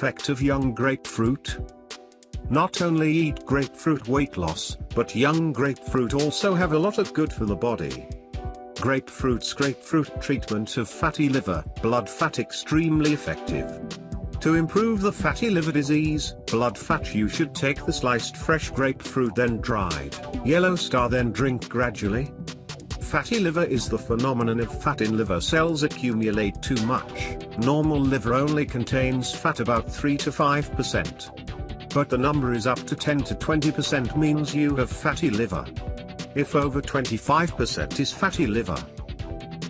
effect of young grapefruit? Not only eat grapefruit weight loss, but young grapefruit also have a lot of good for the body. Grapefruit's grapefruit treatment of fatty liver, blood fat extremely effective. To improve the fatty liver disease, blood fat you should take the sliced fresh grapefruit then dried, yellow star then drink gradually. Fatty liver is the phenomenon of fat in liver cells accumulate too much, normal liver only contains fat about 3 to 5%. But the number is up to 10 to 20% means you have fatty liver. If over 25% is fatty liver,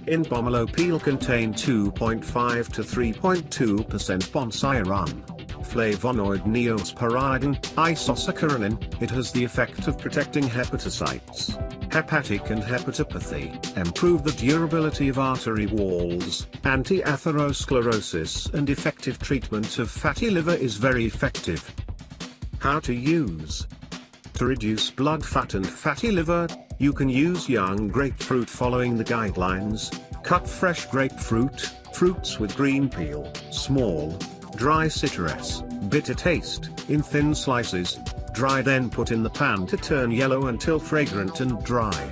in pomelo peel contain 2.5 to 3.2% bonsiron. Flavonoid neosporin, isosaccharin, it has the effect of protecting hepatocytes, hepatic and hepatopathy, improve the durability of artery walls, anti-atherosclerosis and effective treatment of fatty liver is very effective. How to use To reduce blood fat and fatty liver, you can use young grapefruit following the guidelines, cut fresh grapefruit, fruits with green peel, small, dry citrus, bitter taste, in thin slices, dry then put in the pan to turn yellow until fragrant and dry.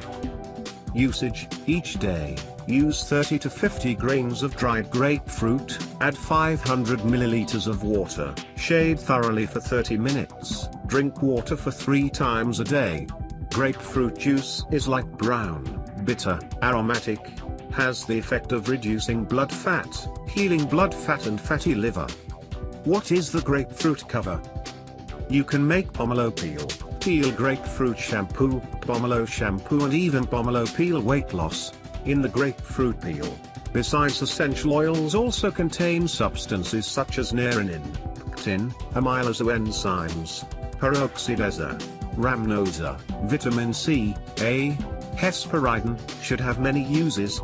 Usage, each day, use 30 to 50 grains of dried grapefruit, add 500 milliliters of water, shade thoroughly for 30 minutes, drink water for 3 times a day, Grapefruit juice is like brown, bitter, aromatic, has the effect of reducing blood fat, healing blood fat and fatty liver. What is the grapefruit cover? You can make pomelo peel, peel grapefruit shampoo, pomelo shampoo and even pomelo peel weight loss, in the grapefruit peel. Besides essential oils also contain substances such as naringin, pectin, amylase enzymes, peroxidase, rhamnosa, vitamin C, A, hesperidin, should have many uses.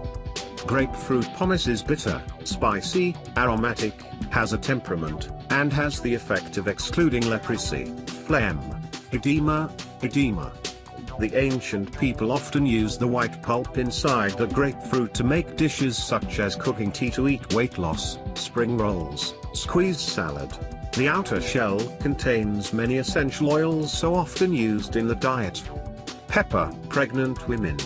Grapefruit pomace is bitter, spicy, aromatic, has a temperament, and has the effect of excluding leprosy, phlegm, edema, edema. The ancient people often used the white pulp inside the grapefruit to make dishes such as cooking tea to eat weight loss, spring rolls, squeezed salad, the outer shell contains many essential oils so often used in the diet. Pepper, pregnant women.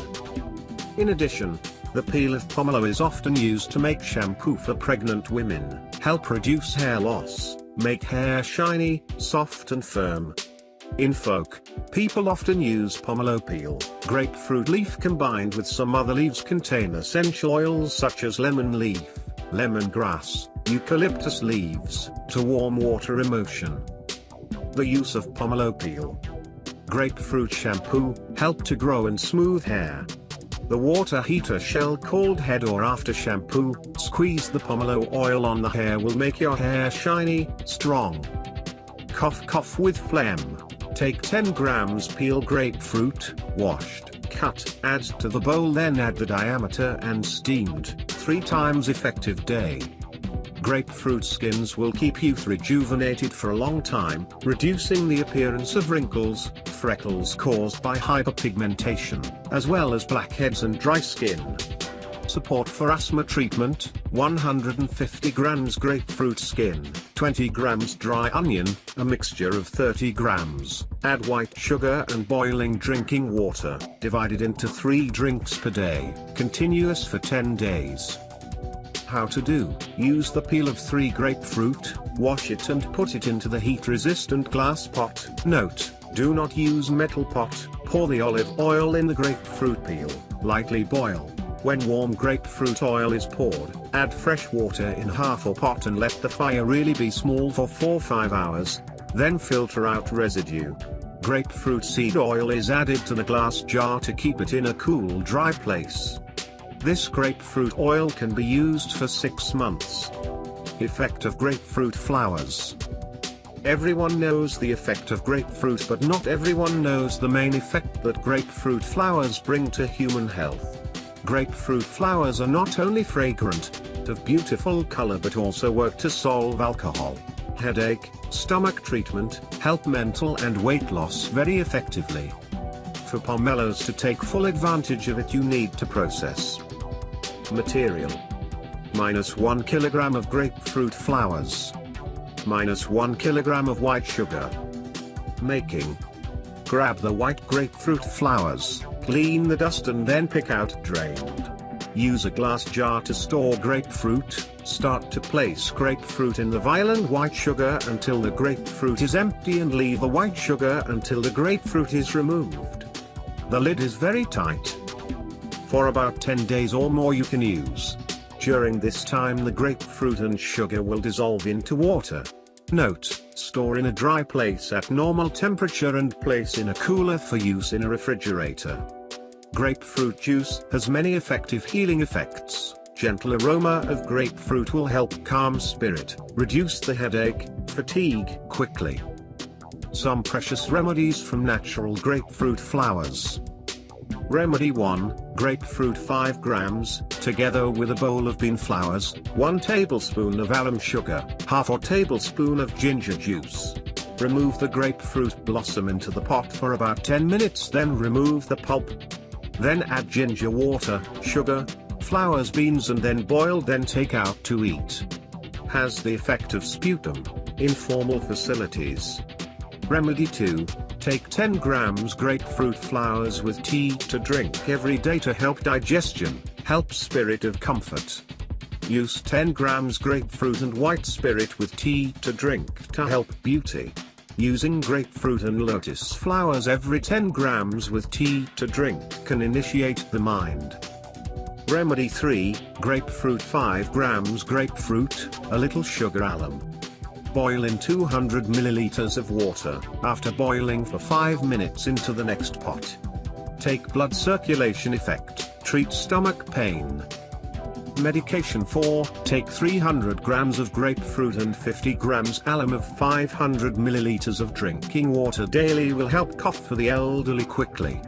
In addition, the peel of pomelo is often used to make shampoo for pregnant women, help reduce hair loss, make hair shiny, soft and firm. In folk, people often use pomelo peel, grapefruit leaf combined with some other leaves contain essential oils such as lemon leaf, lemongrass, eucalyptus leaves, to warm water emotion. The use of pomelo peel. Grapefruit shampoo, help to grow and smooth hair. The water heater shell called head or after shampoo, squeeze the pomelo oil on the hair will make your hair shiny, strong. Cough cough with phlegm. Take 10 grams peel grapefruit, washed, cut, add to the bowl then add the diameter and steamed, 3 times effective day. Grapefruit skins will keep youth rejuvenated for a long time, reducing the appearance of wrinkles, freckles caused by hyperpigmentation, as well as blackheads and dry skin. Support for asthma treatment, 150 grams grapefruit skin, 20 grams dry onion, a mixture of 30 grams, add white sugar and boiling drinking water, divided into 3 drinks per day, continuous for 10 days. How to do, use the peel of 3 grapefruit, wash it and put it into the heat-resistant glass pot. Note, do not use metal pot, pour the olive oil in the grapefruit peel, lightly boil. When warm grapefruit oil is poured, add fresh water in half a pot and let the fire really be small for 4-5 hours, then filter out residue. Grapefruit seed oil is added to the glass jar to keep it in a cool dry place. This grapefruit oil can be used for 6 months. Effect of grapefruit flowers. Everyone knows the effect of grapefruit but not everyone knows the main effect that grapefruit flowers bring to human health. Grapefruit flowers are not only fragrant, of beautiful color but also work to solve alcohol, headache, stomach treatment, help mental and weight loss very effectively. For pomelos to take full advantage of it you need to process Material. Minus 1 kilogram of grapefruit flowers. minus 1 kilogram of white sugar. Making. Grab the white grapefruit flowers, clean the dust and then pick out drained. Use a glass jar to store grapefruit, start to place grapefruit in the vial and white sugar until the grapefruit is empty and leave the white sugar until the grapefruit is removed. The lid is very tight. For about 10 days or more you can use. During this time the grapefruit and sugar will dissolve into water. Note, store in a dry place at normal temperature and place in a cooler for use in a refrigerator. Grapefruit juice has many effective healing effects. Gentle aroma of grapefruit will help calm spirit, reduce the headache, fatigue quickly. Some precious remedies from natural grapefruit flowers. Remedy 1, grapefruit 5 grams, together with a bowl of bean flowers, 1 tablespoon of alum sugar, half a tablespoon of ginger juice. Remove the grapefruit blossom into the pot for about 10 minutes then remove the pulp. Then add ginger water, sugar, flowers beans and then boil then take out to eat. Has the effect of sputum, in formal facilities. Remedy 2, take 10 grams grapefruit flowers with tea to drink every day to help digestion, help spirit of comfort. Use 10 grams grapefruit and white spirit with tea to drink to help beauty. Using grapefruit and lotus flowers every 10 grams with tea to drink can initiate the mind. Remedy 3, grapefruit 5 grams grapefruit, a little sugar alum. Boil in 200 milliliters of water, after boiling for 5 minutes into the next pot. Take blood circulation effect, treat stomach pain. Medication 4, take 300 grams of grapefruit and 50 grams alum of 500 milliliters of drinking water daily will help cough for the elderly quickly.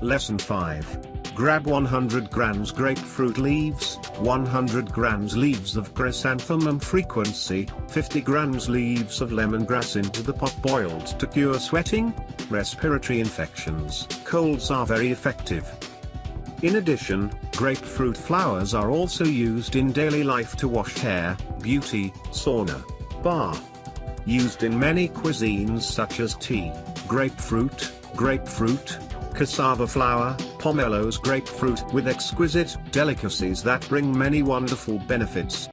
Lesson 5. Grab 100 grams grapefruit leaves, 100 grams leaves of chrysanthemum frequency, 50 grams leaves of lemongrass into the pot boiled to cure sweating, respiratory infections. Colds are very effective. In addition, grapefruit flowers are also used in daily life to wash hair, beauty, sauna, bath. Used in many cuisines such as tea, grapefruit, grapefruit, cassava flower, pomelos grapefruit with exquisite delicacies that bring many wonderful benefits.